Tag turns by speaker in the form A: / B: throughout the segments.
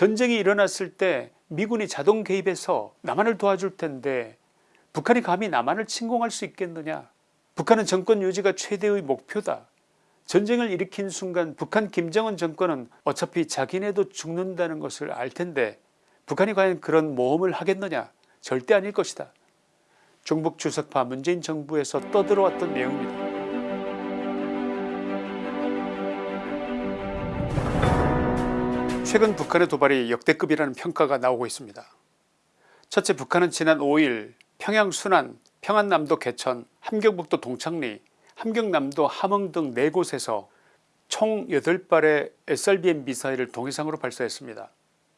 A: 전쟁이 일어났을 때 미군이 자동 개입해서 남한을 도와줄 텐데 북한이 감히 남한을 침공할 수 있겠느냐? 북한은 정권 유지가 최대의 목표다. 전쟁을 일으킨 순간 북한 김정은 정권은 어차피 자기네도 죽는다는 것을 알 텐데 북한이 과연 그런 모험을 하겠느냐? 절대 아닐 것이다. 중북 주석파 문재인 정부에서 떠들어왔던 내용입니다 최근 북한의 도발이 역대급이라는 평가가 나오고 있습니다. 첫째 북한은 지난 5일 평양 순안, 평안남도 개천, 함경북도 동창리, 함경남도 함흥 등 4곳에서 총 8발의 SRBM 미사일을 동해상으로 발사했습니다.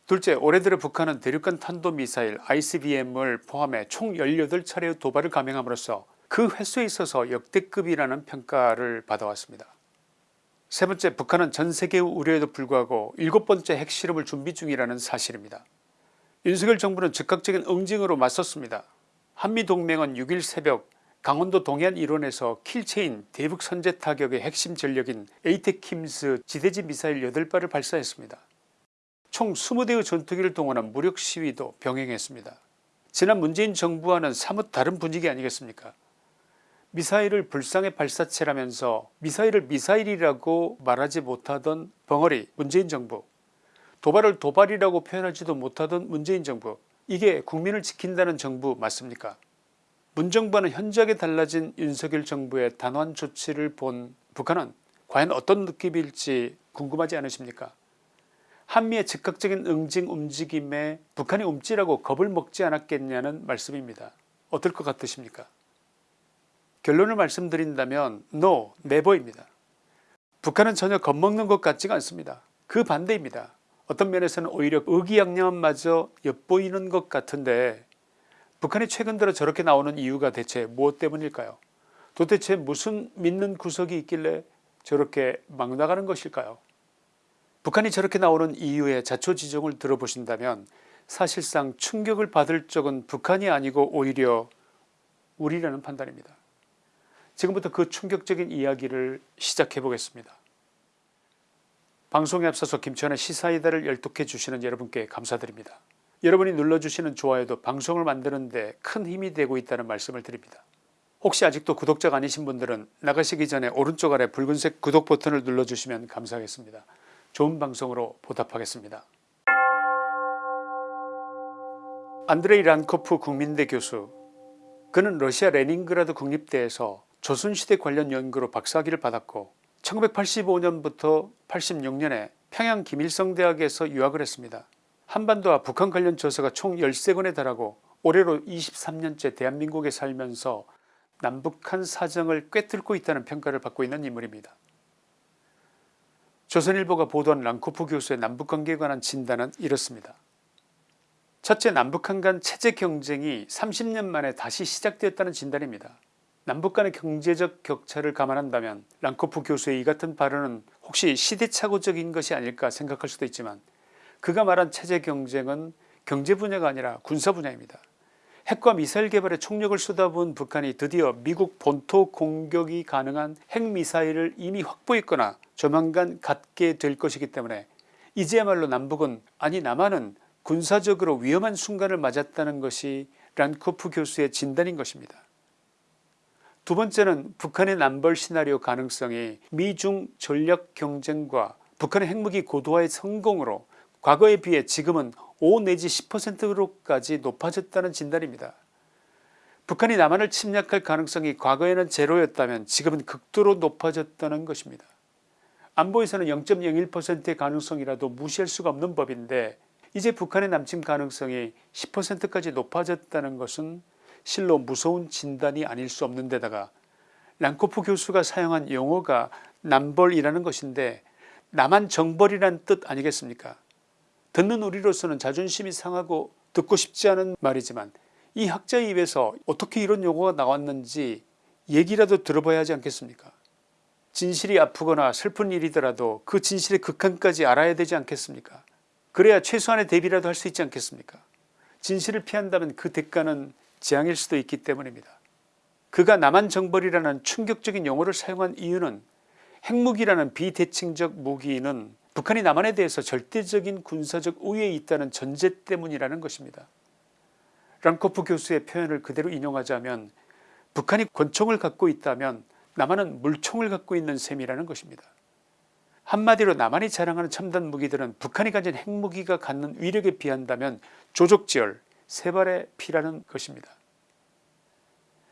A: 둘째 올해 들어 북한은 대륙간 탄도미사일 ICBM을 포함해 총 18차례의 도발을 감행함으로써 그 횟수에 있어서 역대급이라는 평가를 받아왔습니다. 세 번째 북한은 전 세계의 우려에도 불구하고 일곱 번째 핵실험을 준비 중이라는 사실입니다. 윤석열 정부는 즉각적인 응징으로 맞섰습니다. 한미동맹은 6일 새벽 강원도 동해안 일원에서 kill chain 대북 선제 타격의 핵심 전력인 ATACMS 지대지 미사일 8발을 발사했습니다. 총 20대의 전투기를 동원한 무력 시위도 병행했습니다. 지난 문재인 정부와는 사뭇 다른 분위기 아니겠습니까 미사일을 불상의 발사체라면서 미사일을 미사일이라고 말하지 못하던 벙어리 문재인 정부. 도발을 도발이라고 표현하지도 못하던 문재인 정부. 이게 국민을 지킨다는 정부 맞습니까? 문정부와는 현저하게 달라진 윤석열 정부의 단호한 조치를 본 북한은 과연 어떤 느낌일지 궁금하지 않으십니까? 한미의 즉각적인 응징 움직임에 북한이 움찔하고 겁을 먹지 않았겠냐는 말씀입니다. 어떨 것 같으십니까 결론을 말씀드린다면 NO, NEVER입니다. 북한은 전혀 겁먹는 것 같지가 않습니다. 그 반대입니다. 어떤 면에서는 오히려 의기양양함마저 엿보이는 것 같은데 북한이 최근 들어 저렇게 나오는 이유가 대체 무엇 때문일까요 도대체 무슨 믿는 구석이 있길래 저렇게 막 나가는 것일까요 북한이 저렇게 나오는 이유의 자초지종을 들어보신다면 사실상 충격을 받을 적은 북한이 아니고 오히려 우리라는 판단입니다. 지금부터 그 충격적인 이야기를 시작해 보겠습니다. 방송에 앞서서 김치환의 시사이다를 열독해 주시는 여러분께 감사드립니다. 여러분이 눌러주시는 좋아요도 방송을 만드는 데 큰 힘이 되고 있다는 말씀을 드립니다. 혹시 아직도 구독자가 아니신 분들은 나가시기 전에 오른쪽 아래 붉은색 구독 버튼을 눌러주시면 감사하겠습니다. 좋은 방송으로 보답하겠습니다. 안드레이 란코프 국민대 교수 그는 러시아 레닌그라드 국립대에서 조선시대 관련 연구로 박사학위를 받았고 1985년부터 86년에 평양 김일성대학에서 유학을 했습니다. 한반도와 북한 관련 저서가 총 13권에 달하고 올해로 23년째 대한민국에 살면서 남북한 사정을 꿰뚫고 있다는 평가를 받고 있는 인물입니다. 조선일보가 보도한 랑코프 교수의 남북관계에 관한 진단은 이렇습니다. 첫째 남북한 간 체제 경쟁이 30년 만에 다시 시작되었다는 진단입니다. 남북 간의 경제적 격차를 감안한다면 랑코프 교수의 이 같은 발언은 혹시 시대착오적인 것이 아닐까 생각할 수도 있지만 그가 말한 체제 경쟁은 경제 분야가 아니라 군사 분야입니다. 핵과 미사일 개발에 총력을 쏟아부은 북한이 드디어 미국 본토 공격이 가능한 핵미사일을 이미 확보했거나 조만간 갖게 될 것이기 때문에 이제야말로 남북은 아니 남한은 군사적으로 위험한 순간을 맞았다는 것이 란코프 교수의 진단인 것입니다. 두 번째는 북한의 남벌 시나리오 가능성이 미중 전략 경쟁과 북한의 핵무기 고도화의 성공으로 과거에 비해 지금은 5 내지 10%로까지 높아졌다는 진단입니다. 북한이 남한을 침략할 가능성이 과거에는 제로였다면 지금은 극도로 높아졌다는 것입니다. 안보에서는 0.01%의 가능성이라도 무시할 수가 없는 법인데 이제 북한의 남침 가능성이 10%까지 높아졌다는 것은 실로 무서운 진단이 아닐 수 없는 데다가 랑코프 교수가 사용한 용어가 남벌이라는 것인데 남한 정벌이란 뜻 아니겠습니까? 듣는 우리로서는 자존심이 상하고 듣고 싶지 않은 말이지만 이 학자의 입에서 어떻게 이런 용어가 나왔는지 얘기라도 들어봐야 하지 않겠습니까? 진실이 아프거나 슬픈 일이더라도 그 진실의 극한까지 알아야 되지 않겠습니까? 그래야 최소한의 대비라도 할 수 있지 않겠습니까? 진실을 피한다면 그 대가는 재앙일 수도 있기 때문입니다. 그가 남한 정벌이라는 충격적인 용어를 사용한 이유는 핵무기라는 비대칭적 무기는 북한이 남한에 대해서 절대적인 군사적 우위에 있다는 전제 때문이라는 것입니다. 랑코프 교수의 표현을 그대로 인용하자면 북한이 권총을 갖고 있다면 남한은 물총을 갖고 있는 셈이라는 것입니다. 한마디로 남한이 자랑하는 첨단 무기들은 북한이 가진 핵무기가 갖는 위력에 비한다면 조족지열 세 발의 피라는 것입니다.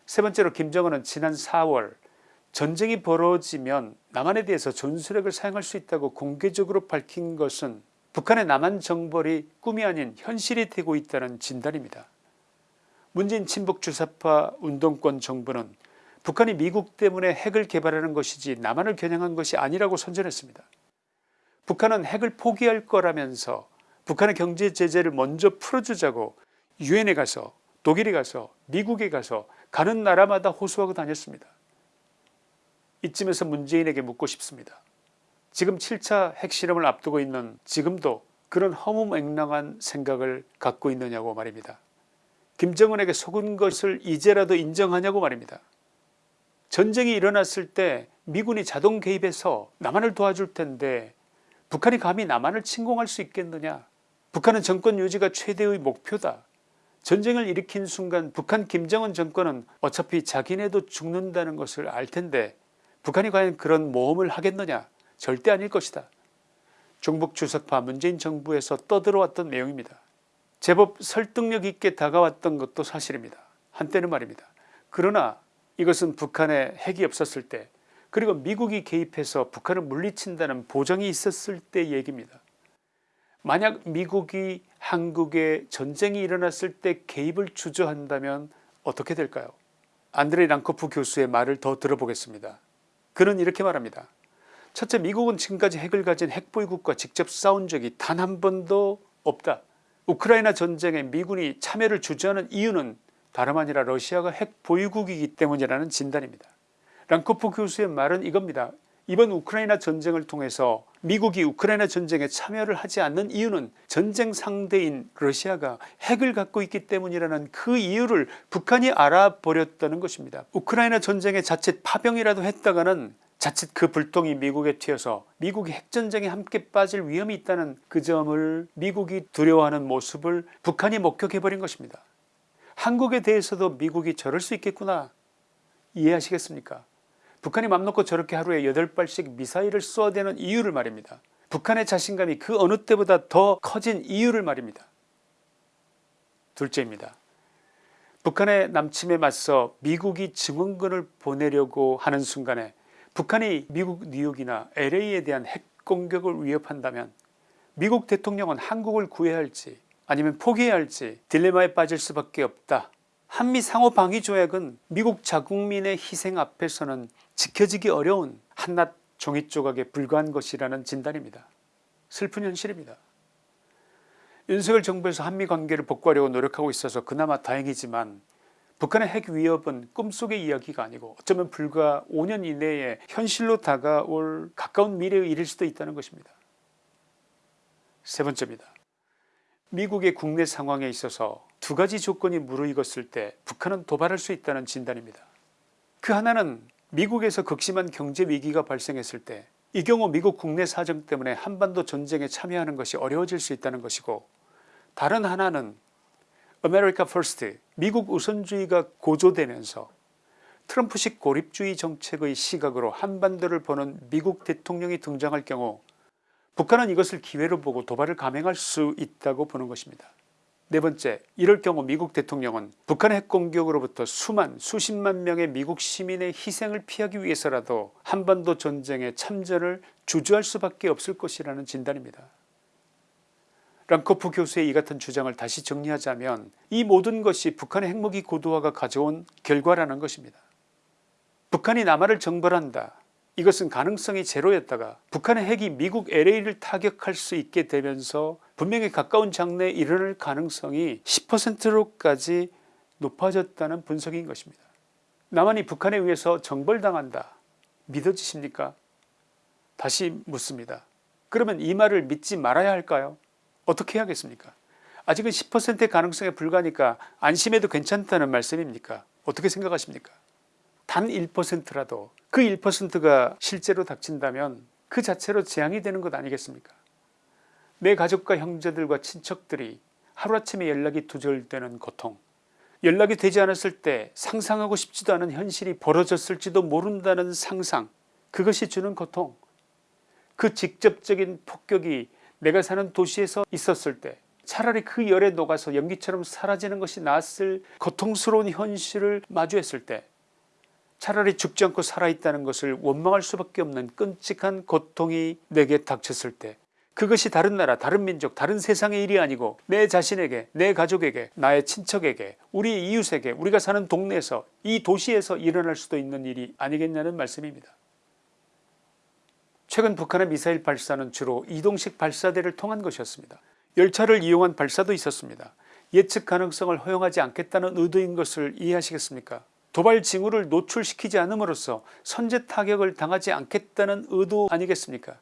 A: 세 번째로 김정은은 지난 4월 전쟁이 벌어지면 남한에 대해서 전술핵을 사용할 수 있다고 공개적으로 밝힌 것은 북한의 남한 정벌이 꿈이 아닌 현실이 되고 있다는 진단입니다. 문재인 친북 주사파 운동권 정부는 북한이 미국 때문에 핵을 개발하는 것이지 남한을 겨냥한 것이 아니라고 선전했습니다. 북한은 핵을 포기할 거라면서 북한의 경제 제재를 먼저 풀어주자고 유엔에 가서 독일에 가서 미국에 가서 가는 나라마다 호소하고 다녔습니다. 이쯤에서 문재인에게 묻고 싶습니다. 지금 7차 핵실험을 앞두고 있는 지금도 그런 허무맹랑한 생각을 갖고 있느냐고 말입니다. 김정은에게 속은 것을 이제라도 인정하냐고 말입니다. 전쟁이 일어났을 때 미군이 자동 개입해서 남한을 도와줄 텐데 북한이 감히 남한을 침공할 수 있겠느냐 북한은 정권 유지가 최대의 목표다 전쟁을 일으킨 순간 북한 김정은 정권은 어차피 자기네도 죽는다는 것을 알 텐데 북한이 과연 그런 모험을 하겠느냐 절대 아닐 것이다. 중북 주석파 문재인 정부에서 떠들어왔던 내용입니다. 제법 설득력 있게 다가왔던 것도 사실입니다. 한때는 말입니다. 그러나 이것은 북한에 핵이 없었을 때 그리고 미국이 개입해서 북한을 물리친다는 보장이 있었을 때 얘기입니다. 만약 미국이 한국에 전쟁이 일어났을 때 개입을 주저한다면 어떻게 될까요 안드레이 랑코프 교수의 말을 더 들어보겠습니다. 그는 이렇게 말합니다. 첫째 미국은 지금까지 핵을 가진 핵보유국과 직접 싸운 적이 단 한 번도 없다. 우크라이나 전쟁에 미군이 참여를 주저하는 이유는 다름 아니라 러시아가 핵 보유국이기 때문이라는 진단입니다. 랑코프 교수의 말은 이겁니다. 이번 우크라이나 전쟁을 통해서 미국이 우크라이나 전쟁에 참여를 하지 않는 이유는 전쟁 상대인 러시아가 핵을 갖고 있기 때문이라는 그 이유를 북한이 알아버렸다는 것입니다. 우크라이나 전쟁에 자칫 파병이라도 했다가는 자칫 그 불똥이 미국에 튀어서 미국이 핵전쟁에 함께 빠질 위험이 있다는 그 점을 미국이 두려워하는 모습을 북한이 목격해버린 것입니다. 한국에 대해서도 미국이 저럴 수 있겠구나 이해하시겠습니까 북한이 맘 놓고 저렇게 하루에 8발씩 미사일을 쏘아대는 이유를 말입니다. 북한의 자신감이 그 어느 때보다 더 커진 이유를 말입니다. 둘째입니다. 북한의 남침에 맞서 미국이 증원군을 보내려고 하는 순간에 북한이 미국 뉴욕이나 LA에 대한 핵 공격을 위협한다면 미국 대통령은 한국을 구해야 할지 아니면 포기해야 할지 딜레마에 빠질 수밖에 없다. 한미 상호 방위 조약은 미국 자국민의 희생 앞에서는 지켜지기 어려운 한낱 종이 조각에 불과한 것이라는 진단입니다. 슬픈 현실입니다. 윤석열 정부에서 한미 관계를 복구하려고 노력하고 있어서 그나마 다행이지만 북한의 핵 위협은 꿈속의 이야기가 아니고 어쩌면 불과 5년 이내에 현실로 다가올 가까운 미래의 일일 수도 있다는 것입니다. 세 번째입니다. 미국의 국내 상황에 있어서 두 가지 조건이 무르익었을 때 북한은 도발할 수 있다는 진단입니다. 그 하나는 미국에서 극심한 경제 위기가 발생했을 때 이 경우 미국 국내 사정 때문에 한반도 전쟁에 참여하는 것이 어려워질 수 있다는 것이고 다른 하나는 America First 미국 우선주의가 고조되면서 트럼프식 고립주의 정책의 시각으로 한반도를 보는 미국 대통령이 등장할 경우 북한은 이것을 기회로 보고 도발을 감행할 수 있다고 보는 것입니다. 네 번째 이럴 경우 미국 대통령은 북한의 핵공격으로부터 수만 수십만 명의 미국 시민의 희생을 피하기 위해서라도 한반도 전쟁에 참전을 주저할 수밖에 없을 것이라는 진단입니다. 랑코프 교수의 이 같은 주장을 다시 정리하자면 이 모든 것이 북한의 핵무기 고도화가 가져온 결과라는 것입니다. 북한이 남한을 정벌한다 이것은 가능성이 제로였다가 북한의 핵이 미국 LA를 타격할 수 있게 되면서 분명히 가까운 장래에 일어날 가능성이 10%로까지 높아졌다는 분석인 것입니다. 남한이 북한에 의해서 정벌당한다. 믿어지십니까? 다시 묻습니다. 그러면 이 말을 믿지 말아야 할까요? 어떻게 해야겠습니까? 아직은 10%의 가능성에 불과하니까 안심해도 괜찮다는 말씀입니까? 어떻게 생각하십니까 단 1%라도 그 1%가 실제로 닥친다면 그 자체로 재앙이 되는 것 아니겠습니까? 내 가족과 형제들과 친척들이 하루아침에 연락이 두절되는 고통 연락이 되지 않았을 때 상상하고 싶지도 않은 현실이 벌어졌을지도 모른다는 상상 그것이 주는 고통. 그 직접적인 폭격이 내가 사는 도시에서 있었을 때 차라리 그 열에 녹아서 연기처럼 사라지는 것이 낫을 고통스러운 현실을 마주했을 때 차라리 죽지 않고 살아있다는 것을 원망할 수밖에 없는 끔찍한 고통이 내게 닥쳤을 때 그것이 다른 나라 다른 민족 다른 세상의 일이 아니고 내 자신에게 내 가족에게 나의 친척에게 우리 이웃에게 우리가 사는 동네에서 이 도시에서 일어날 수도 있는 일이 아니겠냐는 말씀입니다. 최근 북한의 미사일 발사는 주로 이동식 발사대를 통한 것이었습니다. 열차를 이용한 발사도 있었습니다. 예측 가능성을 허용하지 않겠다는 의도인 것을 이해하시겠습니까 도발 징후를 노출시키지 않음으로써 선제 타격을 당하지 않겠다는 의도 아니겠습니까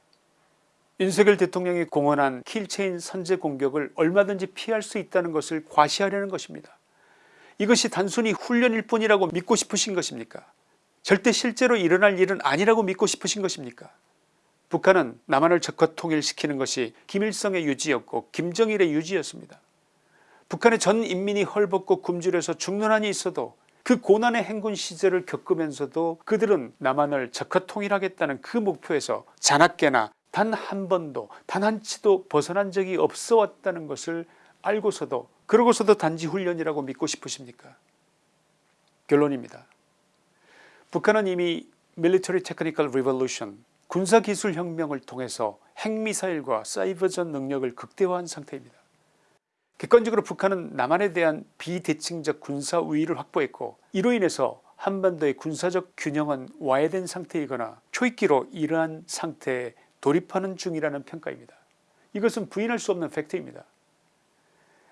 A: 윤석열 대통령이 공언한 kill chain 선제 공격을 얼마든지 피할 수 있다는 것을 과시하려는 것입니다. 이것이 단순히 훈련일 뿐이라고 믿고 싶으신 것입니까 절대 실제로 일어날 일은 아니라고 믿고 싶으신 것입니까 북한은 남한을 적화 통일시키는 것이 김일성의 유지였고 김정일의 유지였습니다. 북한의 전 인민이 헐벗고 굶주려서 죽는 한이 있어도 그 고난의 행군 시절을 겪으면서도 그들은 남한을 적화 통일하겠다는 그 목표에서 자나깨나 단 한 번도 단 한 치도 벗어난 적이 없어 왔다는 것을 알고서도 그러고서도 단지 훈련이라고 믿고 싶으십니까 결론입니다. 북한은 이미 Military Technical Revolution 군사기술혁명을 통해서 핵미사일과 사이버전 능력을 극대화한 상태입니다. 객관적으로 북한은 남한에 대한 비대칭적 군사 우위를 확보했고 이로 인해서 한반도의 군사적 균형은 와해된 상태이거나 초입기로 이러한 상태에 돌입하는 중이라는 평가입니다. 이것은 부인할 수 없는 팩트입니다.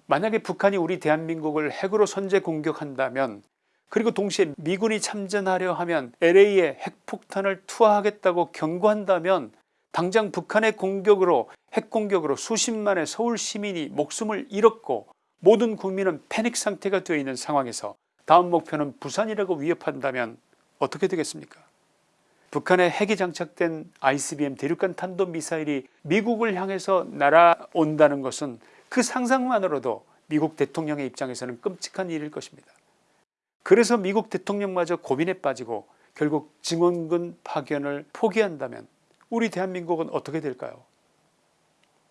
A: 만약에 북한이 우리 대한민국을 핵으로 선제 공격한다면 그리고 동시에 미군이 참전하려 하면 LA에 핵폭탄을 투하하겠다고 경고한다면 당장 북한의 공격으로 핵공격으로 수십만의 서울 시민이 목숨을 잃었고 모든 국민은 패닉 상태가 되어 있는 상황에서 다음 목표는 부산이라고 위협한다면 어떻게 되겠습니까 북한의 핵이 장착된 ICBM 대륙간 탄도미사일이 미국을 향해서 날아온다는 것은 그 상상만으로도 미국 대통령의 입장에서는 끔찍한 일일 것입니다. 그래서 미국 대통령마저 고민에 빠지고 결국 증원군 파견을 포기한다면 우리 대한민국은 어떻게 될까요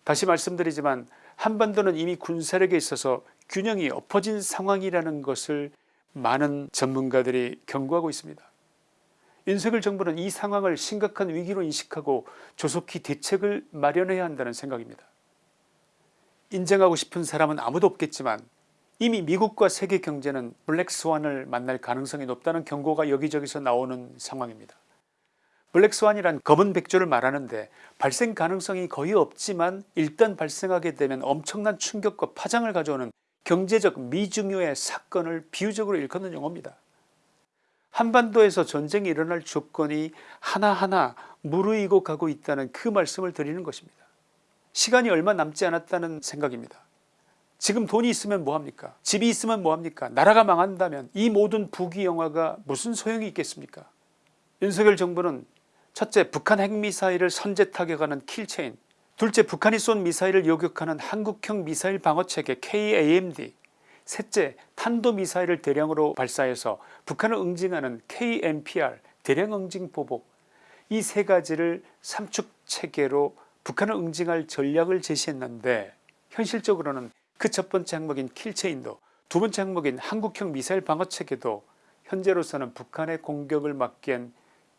A: 다시 말씀드리지만 한반도는 이미 군사력에 있어서 균형이 엎어진 상황이라는 것을 많은 전문가들이 경고하고 있습니다. 윤석열 정부는 이 상황을 심각한 위기로 인식하고 조속히 대책을 마련해야 한다는 생각입니다. 인정하고 싶은 사람은 아무도 없겠지만 이미 미국과 세계 경제는 블랙스완을 만날 가능성이 높다는 경고가 여기저기서 나오는 상황입니다. 블랙스완이란 검은 백조를 말하는데 발생 가능성이 거의 없지만 일단 발생하게 되면 엄청난 충격과 파장을 가져오는 경제적 미중요의 사건을 비유적으로 일컫는 용어입니다. 한반도에서 전쟁이 일어날 조건이 하나하나 무르익어 가고 있다는 그 말씀을 드리는 것입니다. 시간이 얼마 남지 않았다는 생각입니다. 지금 돈이 있으면 뭐합니까 집이 있으면 뭐합니까 나라가 망한다면 이 모든 부귀영화가 무슨 소용이 있겠습니까 윤석열 정부는 첫째 북한 핵미사일을 선제 타격하는 킬체인. 둘째 북한이 쏜 미사일을 요격하는 한국형 미사일 방어체계 KAMD 셋째 탄도미사일을 대량으로 발사해서 북한을 응징하는 KMPR 대량 응징 보복. 이 세 가지를 삼축체계로 북한을 응징할 전략을 제시했는데 현실적으로는 그 첫 번째 항목인 킬체인도 두 번째 항목인 한국형 미사일 방어체계도 현재로서는 북한의 공격을 막기엔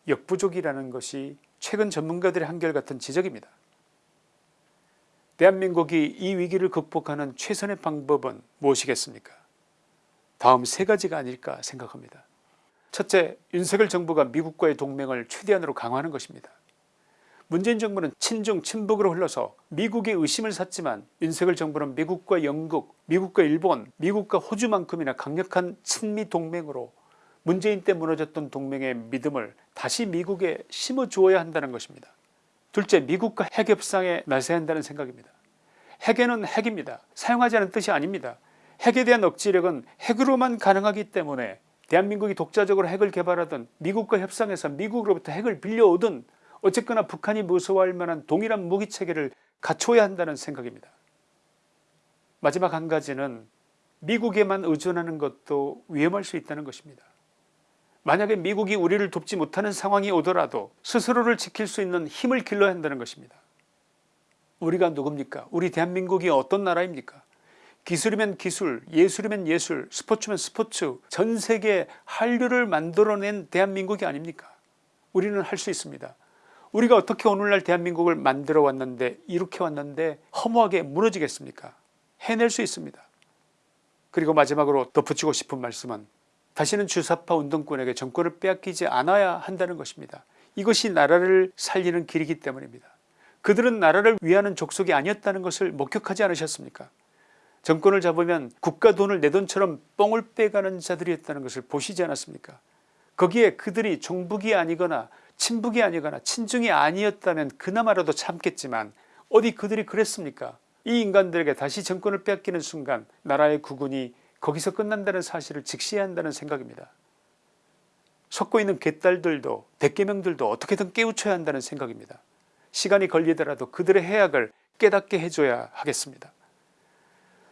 A: 역부족이라는 것이 최근 전문가들의 한결같은 지적입니다. 대한민국이 이 위기를 극복하는 최선의 방법은 무엇이겠습니까 다음 세 가지가 아닐까 생각합니다. 첫째 윤석열 정부가 미국과의 동맹을 최대한으로 강화하는 것입니다. 문재인 정부는 친중 친북으로 흘러서 미국의 의심을 샀지만 윤석열 정부는 미국과 영국 미국과 일본 미국과 호주만큼이나 강력한 친미 동맹으로 문재인 때 무너졌던 동맹의 믿음을 다시 미국에 심어주어야 한다는 것입니다. 둘째 미국과 핵 협상에 나서야 한다는 생각입니다. 핵에는 핵입니다. 사용하지 않은 뜻이 아닙니다. 핵에 대한 억지력은 핵으로만 가능하기 때문에 대한민국이 독자적으로 핵을 개발하든 미국과 협상해서 미국으로부터 핵을 빌려오든 어쨌거나 북한이 무서워할 만한 동일한 무기체계를 갖춰야 한다는 생각입니다. 마지막 한 가지는 미국에만 의존하는 것도 위험할 수 있다는 것입니다. 만약에 미국이 우리를 돕지 못하는 상황이 오더라도 스스로를 지킬 수 있는 힘을 길러야 한다는 것입니다. 우리가 누굽니까 우리 대한민국이 어떤 나라입니까 기술이면 기술 예술이면 예술 스포츠면 스포츠 전세계 한류를 만들어낸 대한민국이 아닙니까 우리는 할 수 있습니다. 우리가 어떻게 오늘날 대한민국을 만들어 왔는데 이렇게 왔는데 허무하게 무너지겠습니까 해낼 수 있습니다. 그리고 마지막으로 덧붙이고 싶은 말씀은 다시는 주사파 운동권에게 정권을 빼앗기지 않아야 한다는 것입니다. 이것이 나라를 살리는 길이기 때문입니다. 그들은 나라를 위하는 족속이 아니었다는 것을 목격하지 않으셨습니까 정권을 잡으면 국가 돈을 내 돈처럼 뻥을 빼가는 자들이었다는 것을 보시지 않았습니까 거기에 그들이 종북이 아니거나 친북이 아니거나 친중이 아니었다면 그나마라도 참겠지만 어디 그들이 그랬습니까 이 인간들에게 다시 정권을 빼앗기는 순간 나라의 구군이 거기서 끝난다는 사실을 직시해야 한다는 생각입니다. 속고 있는 개딸들도 대개명들도 어떻게든 깨우쳐야 한다는 생각입니다. 시간이 걸리더라도 그들의 해악을 깨닫게 해줘야 하겠습니다.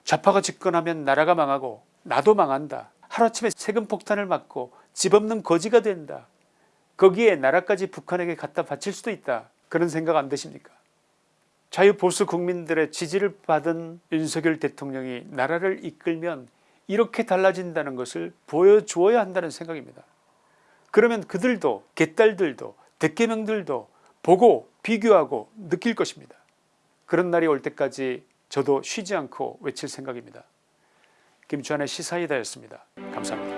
A: 좌파가 집권하면 나라가 망하고 나도 망한다. 하루아침에 세금 폭탄을 맞고 집 없는 거지가 된다. 거기에 나라까지 북한에게 갖다 바칠 수도 있다. 그런 생각 안 드십니까 자유보수 국민들의 지지를 받은 윤석열 대통령이 나라를 이끌면 이렇게 달라진다는 것을 보여주어야 한다는 생각입니다. 그러면 그들도 개딸들도 대개명들도 보고 비교하고 느낄 것입니다. 그런 날이 올 때까지 저도 쉬지 않고 외칠 생각입니다. 김주환의 시사이다였습니다. 감사합니다.